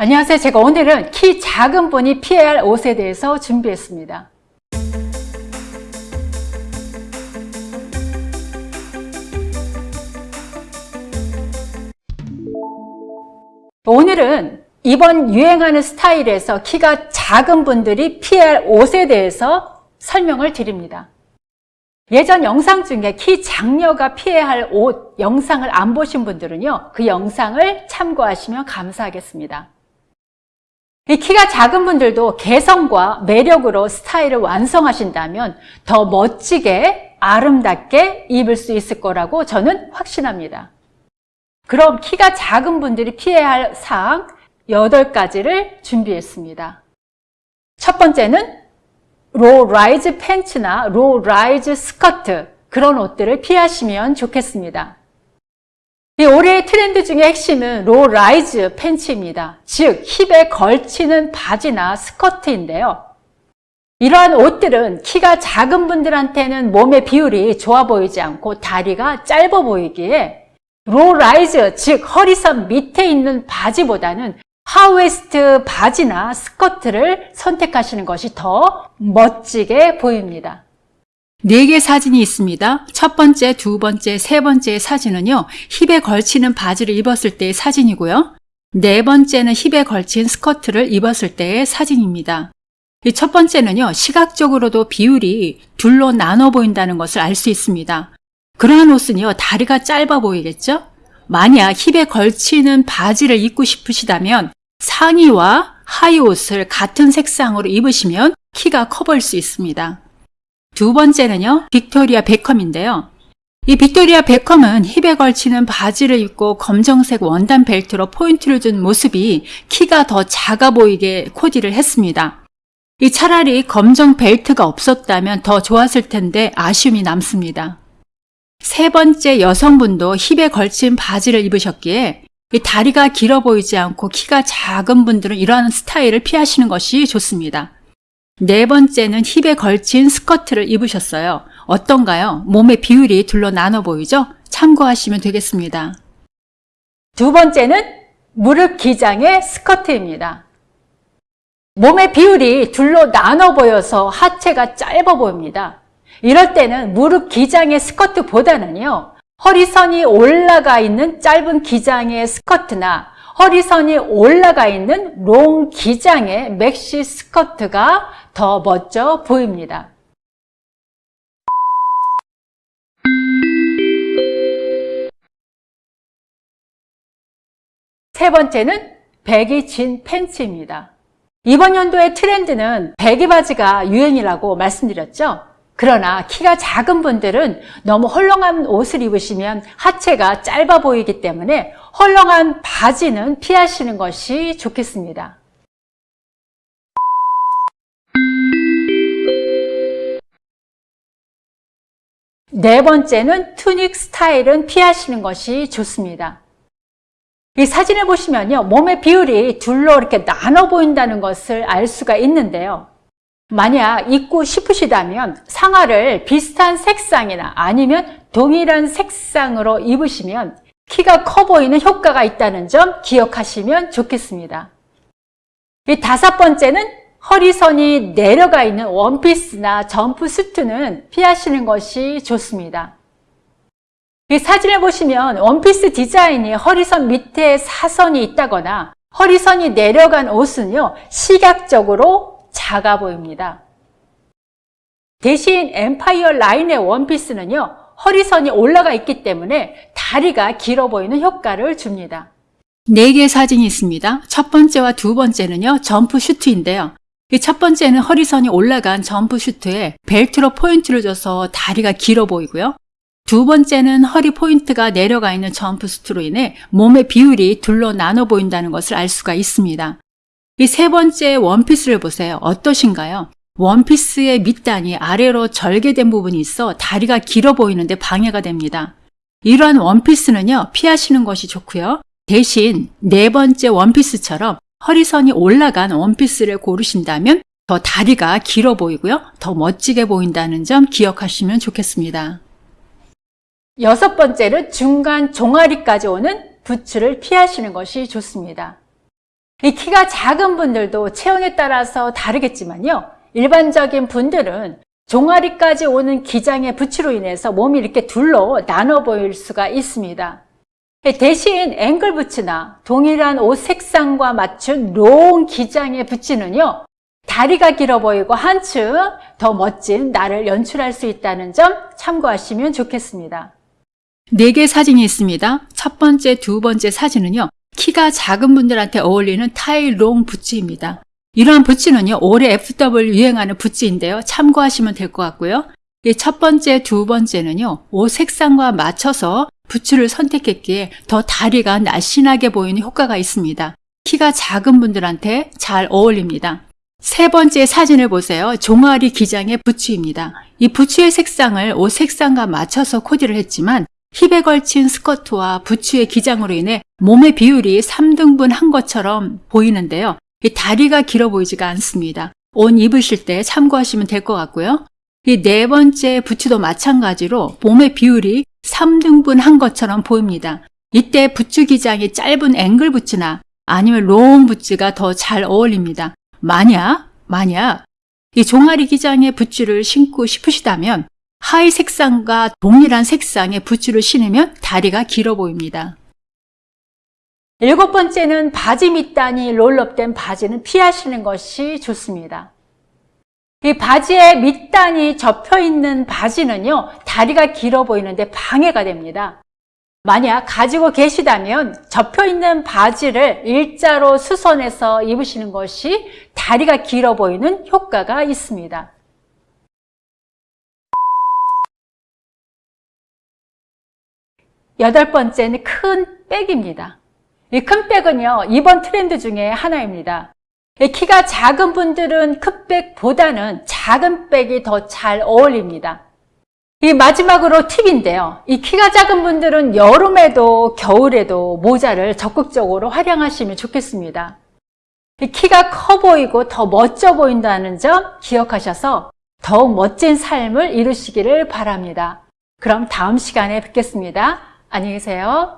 안녕하세요. 제가 오늘은 키 작은 분이 피해야 할 옷에 대해서 준비했습니다. 오늘은 이번 유행하는 스타일에서 키가 작은 분들이 피해야 할 옷에 대해서 설명을 드립니다. 예전 영상 중에 키 장녀가 피해야 할 옷 영상을 안 보신 분들은요, 그 영상을 참고하시면 감사하겠습니다. 이 키가 작은 분들도 개성과 매력으로 스타일을 완성하신다면 더 멋지게 아름답게 입을 수 있을 거라고 저는 확신합니다. 그럼 키가 작은 분들이 피해야 할 사항 8가지를 준비했습니다. 첫 번째는 low rise 팬츠나 low rise 스커트 그런 옷들을 피하시면 좋겠습니다. 이 올해의 트렌드 중에 핵심은 low rise 팬츠입니다. 즉 힙에 걸치는 바지나 스커트인데요. 이러한 옷들은 키가 작은 분들한테는 몸의 비율이 좋아 보이지 않고 다리가 짧아 보이기에 low rise 즉 허리선 밑에 있는 바지보다는 high waist 바지나 스커트를 선택하시는 것이 더 멋지게 보입니다. 네개 사진이 있습니다. 첫 번째, 두 번째, 세 번째 사진은요. 힙에 걸치는 바지를 입었을 때의 사진이고요. 네 번째는 힙에 걸친 스커트를 입었을 때의 사진입니다. 이 첫 번째는요. 시각적으로도 비율이 둘로 나눠 보인다는 것을 알 수 있습니다. 그러한 옷은요. 다리가 짧아 보이겠죠? 만약 힙에 걸치는 바지를 입고 싶으시다면 상의와 하의 옷을 같은 색상으로 입으시면 키가 커 보일 수 있습니다. 두 번째는요, 빅토리아 베컴인데요. 이 빅토리아 베컴은 힙에 걸치는 바지를 입고 검정색 원단 벨트로 포인트를 준 모습이 키가 더 작아 보이게 코디를 했습니다. 이 차라리 검정 벨트가 없었다면 더 좋았을 텐데 아쉬움이 남습니다. 세 번째 여성분도 힙에 걸친 바지를 입으셨기에 다리가 길어 보이지 않고 키가 작은 분들은 이러한 스타일을 피하시는 것이 좋습니다. 네 번째는 힙에 걸친 스커트를 입으셨어요. 어떤가요? 몸의 비율이 둘로 나눠 보이죠? 참고하시면 되겠습니다. 두 번째는 무릎 기장의 스커트입니다. 몸의 비율이 둘로 나눠 보여서 하체가 짧아 보입니다. 이럴 때는 무릎 기장의 스커트보다는요. 허리선이 올라가 있는 짧은 기장의 스커트나 허리선이 올라가 있는 롱 기장의 맥시 스커트가 더 멋져 보입니다. 세 번째는 배기 진 팬츠입니다. 이번 연도의 트렌드는 배기 바지가 유행이라고 말씀드렸죠? 그러나 키가 작은 분들은 너무 헐렁한 옷을 입으시면 하체가 짧아 보이기 때문에 헐렁한 바지는 피하시는 것이 좋겠습니다. 네 번째는 투닉 스타일은 피하시는 것이 좋습니다. 이 사진을 보시면요. 몸의 비율이 둘로 이렇게 나눠 보인다는 것을 알 수가 있는데요. 만약 입고 싶으시다면 상하를 비슷한 색상이나 아니면 동일한 색상으로 입으시면 키가 커 보이는 효과가 있다는 점 기억하시면 좋겠습니다. 이 다섯 번째는 허리선이 내려가 있는 원피스나 점프수트는 피하시는 것이 좋습니다. 이 사진을 보시면 원피스 디자인이 허리선 밑에 사선이 있다거나 허리선이 내려간 옷은요 시각적으로 작아 보입니다. 대신 엠파이어 라인의 원피스는요. 허리선이 올라가 있기 때문에 다리가 길어 보이는 효과를 줍니다. 네 개의 사진이 있습니다. 첫 번째와 두 번째는요. 점프 슈트인데요. 이 첫 번째는 허리선이 올라간 점프 슈트에 벨트로 포인트를 줘서 다리가 길어 보이고요. 두 번째는 허리 포인트가 내려가 있는 점프 슈트로 인해 몸의 비율이 둘로 나눠 보인다는 것을 알 수가 있습니다. 이 세 번째 원피스를 보세요. 어떠신가요? 원피스의 밑단이 아래로 절개된 부분이 있어 다리가 길어 보이는데 방해가 됩니다. 이러한 원피스는요, 피하시는 것이 좋고요. 대신 네 번째 원피스처럼 허리선이 올라간 원피스를 고르신다면 더 다리가 길어 보이고요. 더 멋지게 보인다는 점 기억하시면 좋겠습니다. 여섯 번째는 중간 종아리까지 오는 부츠를 피하시는 것이 좋습니다. 이 키가 작은 분들도 체형에 따라서 다르겠지만요. 일반적인 분들은 종아리까지 오는 기장의 부치로 인해서 몸이 이렇게 둘로 나눠 보일 수가 있습니다. 대신 앵글 부츠나 동일한 옷 색상과 맞춘 롱 기장의 부츠는요. 다리가 길어 보이고 한층 더 멋진 나를 연출할 수 있다는 점 참고하시면 좋겠습니다. 네개 사진이 있습니다. 첫 번째, 두 번째 사진은요. 키가 작은 분들한테 어울리는 타일롱 부츠입니다. 이러한 부츠는요. 올해 FW 유행하는 부츠인데요. 참고하시면 될 것 같고요. 이첫 번째, 두 번째는요. 옷 색상과 맞춰서 부츠를 선택했기에 더 다리가 날씬하게 보이는 효과가 있습니다. 키가 작은 분들한테 잘 어울립니다. 세 번째 사진을 보세요. 종아리 기장의 부츠입니다. 이 부츠의 색상을 옷 색상과 맞춰서 코디를 했지만 힙에 걸친 스커트와 부츠의 기장으로 인해 몸의 비율이 3등분 한 것처럼 보이는데요. 이 다리가 길어 보이지가 않습니다. 옷 입으실 때 참고하시면 될 것 같고요. 이 네 번째 부츠도 마찬가지로 몸의 비율이 3등분 한 것처럼 보입니다. 이때 부츠 기장이 짧은 앵클 부츠나 아니면 롱 부츠가 더 잘 어울립니다. 만약, 만약 이 종아리 기장의 부츠를 신고 싶으시다면 하의 색상과 동일한 색상의 부츠를 신으면 다리가 길어 보입니다. 일곱 번째는 바지 밑단이 롤업된 바지는 피하시는 것이 좋습니다. 이 바지에 밑단이 접혀 있는 바지는요, 다리가 길어 보이는데 방해가 됩니다. 만약 가지고 계시다면 접혀 있는 바지를 일자로 수선해서 입으시는 것이 다리가 길어 보이는 효과가 있습니다. 여덟 번째는 큰 백입니다. 이 큰 백은요, 이번 트렌드 중에 하나입니다. 이 키가 작은 분들은 큰 백보다는 작은 백이 더 잘 어울립니다. 이 마지막으로 팁인데요. 이 키가 작은 분들은 여름에도 겨울에도 모자를 적극적으로 활용하시면 좋겠습니다. 이 키가 커 보이고 더 멋져 보인다는 점 기억하셔서 더욱 멋진 삶을 이루시기를 바랍니다. 그럼 다음 시간에 뵙겠습니다. 안녕히 계세요.